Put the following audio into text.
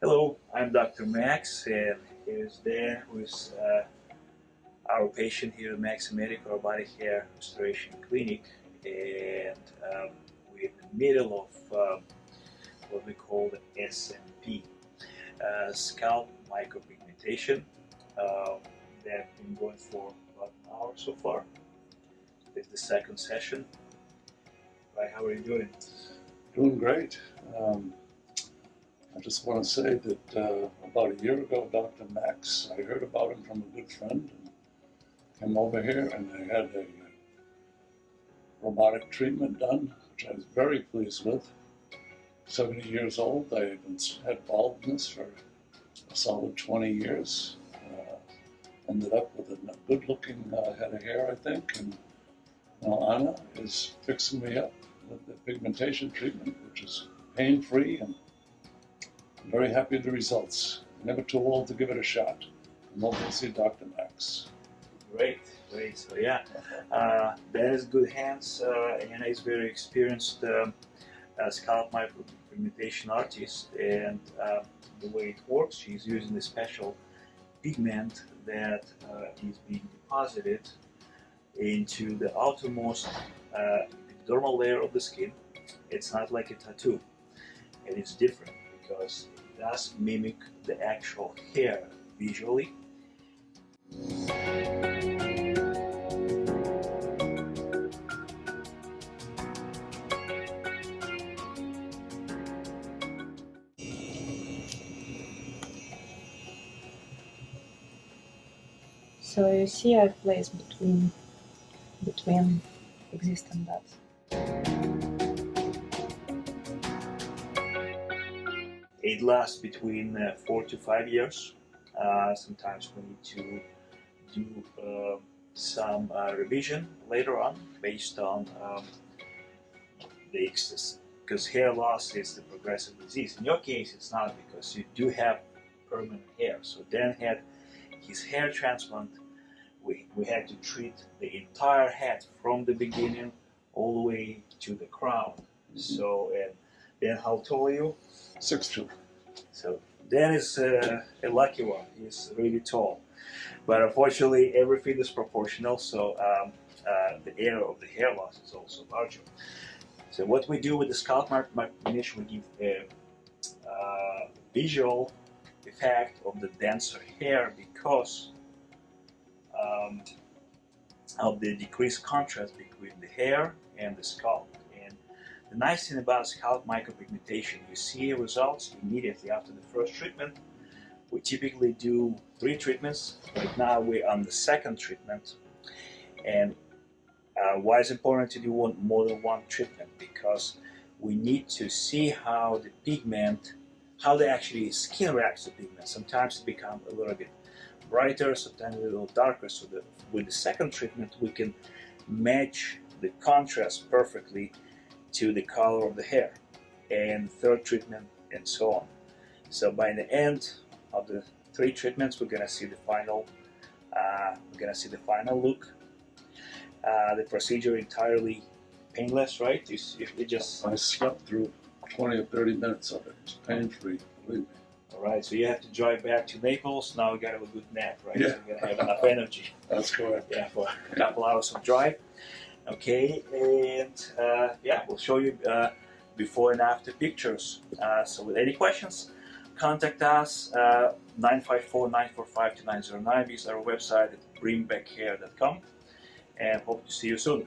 Hello, I'm Dr. Max and here's who is uh, our patient here at Max Medical Robotic Hair Restoration Clinic and um, we're in the middle of um, what we call the SMP, uh, scalp micropigmentation. Uh, that's been going for about an hour so far. This is the second session. Right, how are you doing? Doing great. Um, I just want to say that uh, about a year ago, Dr. Max, I heard about him from a good friend and came over here and I had a robotic treatment done, which I was very pleased with. 70 years old, I had baldness for a solid 20 years. Uh, ended up with a good looking uh, head of hair, I think, and now Anna is fixing me up with the pigmentation treatment, which is pain-free and Very happy with the results. Never too old to give it a shot. I'm hoping to see Dr. Max. Great, great. So yeah, uh, that is good hands. Uh, Anna is very experienced um, uh, scalp micropigmentation artist, and uh, the way it works, she's using a special pigment that uh, is being deposited into the outermost uh, dermal layer of the skin. It's not like a tattoo, and it's different because it does mimic the actual hair visually. So you see I place between between existing dots. It lasts between uh, four to five years. Uh, sometimes we need to do uh, some uh, revision later on based on um, the excess because hair loss is the progressive disease. In your case, it's not because you do have permanent hair. So Dan had his hair transplant. We, we had to treat the entire head from the beginning all the way to the crown. So, and then how tall are you? Six two. So Dan is uh, a lucky one. He's really tall. But unfortunately, everything is proportional, so um, uh, the area of the hair loss is also larger. So what we do with the scalp micropigmentation, we give a uh, visual effect of the denser hair because um, of the decreased contrast between the hair and the scalp. The nice thing about scalp micropigmentation, you see results immediately after the first treatment. We typically do three treatments. Right now we're on the second treatment. And uh, why is it important to do one, more than one treatment? Because we need to see how the pigment, how the actually skin reacts to pigment. Sometimes it becomes a little bit brighter, sometimes a little darker. So that with the second treatment, we can match the contrast perfectly to the color of the hair. And third treatment, and so on. So by the end of the three treatments, we're gonna see the final, uh, we're gonna see the final look. Uh, the procedure entirely painless, right? You, you just I slept through 20 or 30 minutes of it. It's pain-free, believe me. All right, so you have to drive back to Naples. Now we got to have a good nap, right? Yeah. So you're gonna have enough energy. That's correct. Yeah, for a couple hours of drive. Okay, and uh, yeah, we'll show you uh, before and after pictures. Uh, so with any questions, contact us, 954-945-2909. Is our website at bringbackhair.com and hope to see you soon.